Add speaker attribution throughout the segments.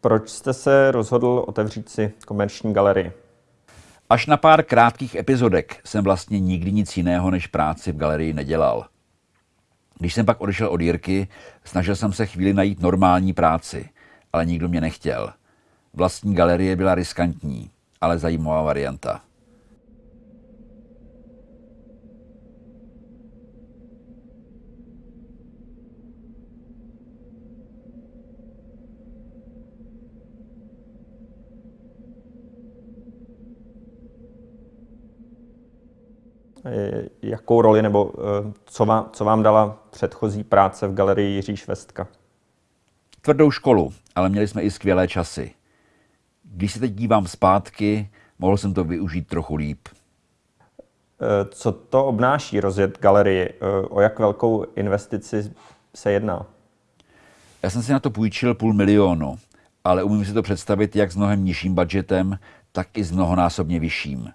Speaker 1: proč jste se rozhodl otevřít si komerční galerii?
Speaker 2: Až na pár krátkých epizodek jsem vlastně nikdy nic jiného než práci v galerii nedělal. Když jsem pak odešel od Jirky, snažil jsem se chvíli najít normální práci, ale nikdo mě nechtěl. Vlastní galerie byla riskantní, ale zajímavá varianta.
Speaker 1: Jakou roli nebo eh, co vám, co vám dala předchozí práce v galerii Jiří Švestka?
Speaker 2: Tvrdou školu, ale měli jsme i skvělé časy. Když se teď dívám zpátky, mohl jsem to využít trochu líp.
Speaker 1: Eh, co to obnáší rozjet galerii? Eh, o jak velkou investici se jedná?
Speaker 2: Já jsem si na to půjčil půl milionu, ale umím si to představit jak s mnohem nižším budgetem, tak i s mnohonásobně vyšším.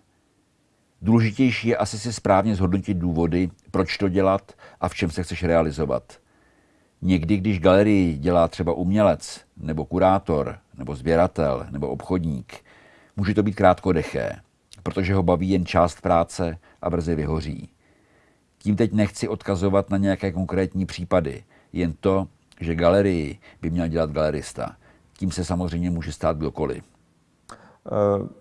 Speaker 2: Důležitější je asi si správně zhodnotit důvody, proč to dělat a v čem se chceš realizovat. Někdy, když galerii dělá třeba umělec, nebo kurátor, nebo sběratel, nebo obchodník, může to být krátkodeché, protože ho baví jen část práce a brzy vyhoří. Tím teď nechci odkazovat na nějaké konkrétní případy, jen to, že galerii by měl dělat galerista. Tím se samozřejmě může stát kdokoliv. Uh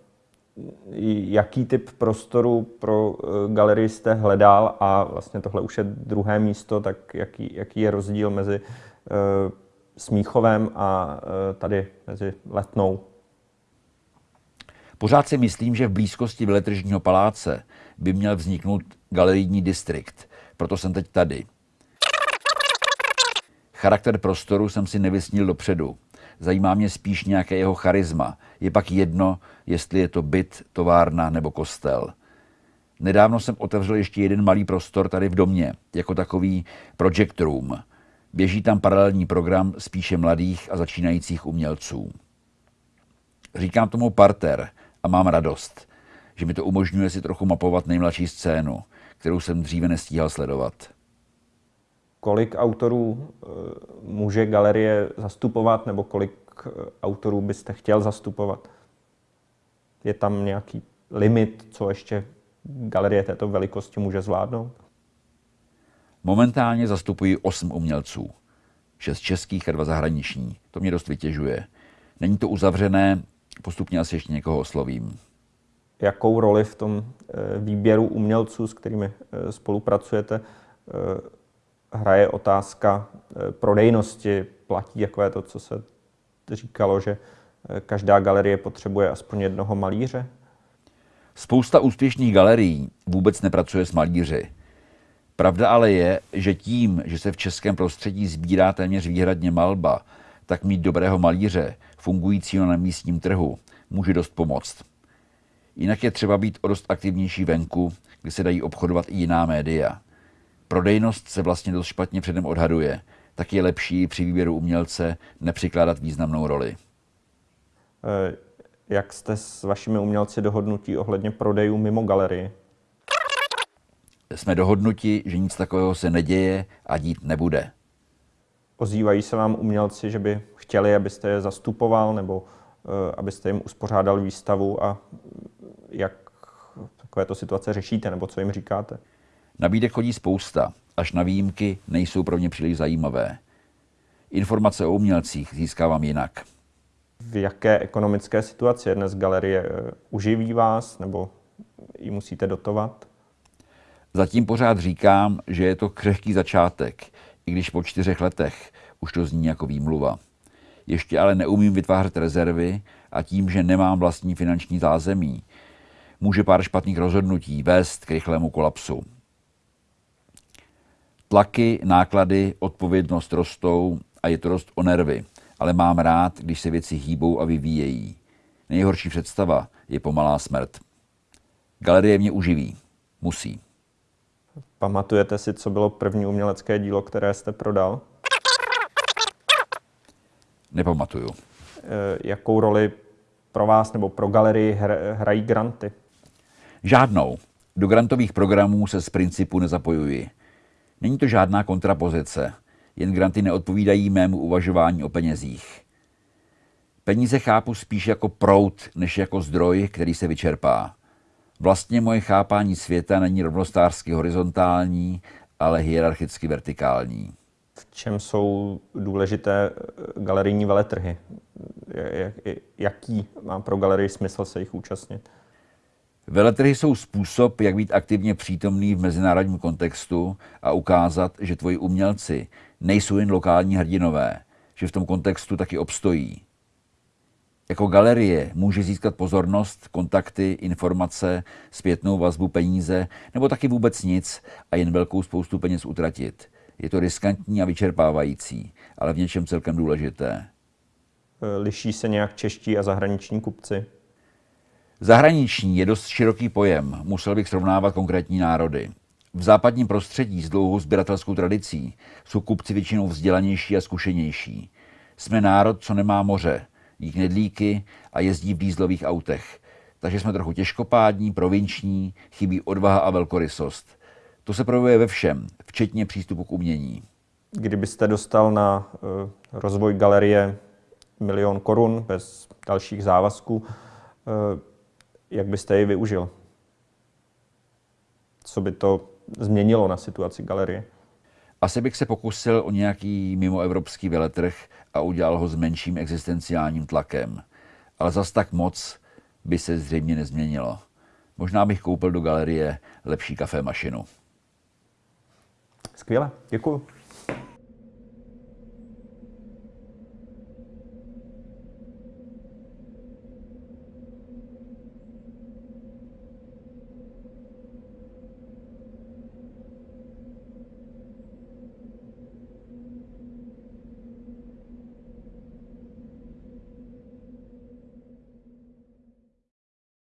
Speaker 1: jaký typ prostoru pro eh, galerii jste hledal a vlastně tohle už je druhé místo, tak jaký, jaký je rozdíl mezi uh, Smíchovem a uh, tady mezi Letnou?
Speaker 2: Pořád si myslím, že v blízkosti veletržního paláce by měl vzniknout galerijní distrikt. Proto jsem teď tady. Charakter prostoru jsem si nevysnil dopředu. Zajímá mě spíš nějaké jeho charisma. Je pak jedno, jestli je to byt, továrna nebo kostel. Nedávno jsem otevřel ještě jeden malý prostor tady v domě, jako takový project room. Běží tam paralelní program spíše mladých a začínajících umělců. Říkám tomu parter a mám radost, že mi to umožňuje si trochu mapovat nejmladší scénu, kterou jsem dříve nestíhal sledovat.
Speaker 1: Kolik autorů eh, může galerie zastupovat, nebo kolik eh, autorů byste chtěl zastupovat? Je tam nějaký limit, co ještě galerie této velikosti může zvládnout?
Speaker 2: Momentálně zastupuji osm umělců. Šest českých a dva zahraniční. To mě dost vytěžuje. Není to uzavřené, postupně asi ještě někoho oslovím.
Speaker 1: Jakou roli v tom eh, výběru umělců, s kterými spolupracujete, hraje otázka prodejnosti? Platí takové to, co se říkalo, že každá galerie potřebuje aspoň jednoho malíře?
Speaker 2: Spousta úspěšných galerií vůbec nepracuje s malíři. Pravda ale je, že tím, že se v českém prostředí sbírá téměř výhradně malba, tak mít dobrého malíře, fungujícího na místním trhu, může dost pomoct. Jinak je třeba být o dost aktivnější venku, kde se dají obchodovat i jiná média. Prodejnost se vlastně dost špatně předem odhaduje, tak je lepší při výběru umělce nepřikládat významnou roli.
Speaker 1: Eh, jak jste s vašimi umělci dohodnutí ohledně prodejů mimo galerii?
Speaker 2: Jsme dohodnuti, že nic takového se neděje a dít nebude.
Speaker 1: Ozývají se vám umělci, že by chtěli, abyste je zastupoval nebo uh, abyste jim uspořádal výstavu a jak takovéto situace řešíte nebo co jim říkáte?
Speaker 2: Nabídek chodí spousta, až na výjimky nejsou pro mě příliš zajímavé. Informace o umělcích získávám jinak
Speaker 1: v jaké ekonomické situaci je dnes galerie? Eh, uživí vás nebo ji musíte dotovat?
Speaker 2: Zatím pořád říkám, že je to křehký začátek, i když po čtyřech letech už to zní jako výmluva. Ještě ale neumím vytvářet rezervy a tím, že nemám vlastní finanční zázemí, může pár špatných rozhodnutí vést k rychlému kolapsu. Tlaky, náklady, odpovědnost rostou a je to rost o nervy ale mám rád, když se věci hýbou a vyvíjejí. Nejhorší představa je pomalá smrt. Galerie mě uživí. Musí.
Speaker 1: Pamatujete si, co bylo první umělecké dílo, které jste prodal?
Speaker 2: Nepamatuju. E,
Speaker 1: jakou roli pro vás nebo pro galerii hrají granty?
Speaker 2: Žádnou. Do grantových programů se z principu nezapojuji. Není to žádná kontrapozice jen granty neodpovídají mému uvažování o penězích. Peníze chápu spíš jako prout, než jako zdroj, který se vyčerpá. Vlastně moje chápání světa není rovnostářsky horizontální, ale hierarchicky vertikální.
Speaker 1: V čem jsou důležité galerijní veletrhy? Jaký má pro galerii smysl se jich účastnit?
Speaker 2: Veletrhy jsou způsob, jak být aktivně přítomný v mezinárodním kontextu a ukázat, že tvoji umělci nejsou jen lokální hrdinové, že v tom kontextu taky obstojí. Jako galerie může získat pozornost, kontakty, informace, zpětnou vazbu, peníze, nebo taky vůbec nic a jen velkou spoustu peněz utratit. Je to riskantní a vyčerpávající, ale v něčem celkem důležité.
Speaker 1: Liší se nějak čeští a zahraniční kupci?
Speaker 2: Zahraniční je dost široký pojem, musel bych srovnávat konkrétní národy. V západním prostředí s dlouhou sběratelskou tradicí jsou kupci většinou vzdělanější a zkušenější. Jsme národ, co nemá moře, jí knedlíky a jezdí v dýzlových autech. Takže jsme trochu těžkopádní, provinční, chybí odvaha a velkorysost. To se projevuje ve všem, včetně přístupu k umění.
Speaker 1: Kdybyste dostal na uh, rozvoj galerie milion korun bez dalších závazků, uh, jak byste ji využil? Co by to změnilo na situaci galerie?
Speaker 2: Asi bych se pokusil o nějaký mimoevropský veletrh a udělal ho s menším existenciálním tlakem. Ale zas tak moc by se zřejmě nezměnilo. Možná bych koupil do galerie lepší kafé mašinu.
Speaker 1: Skvěle, děkuji.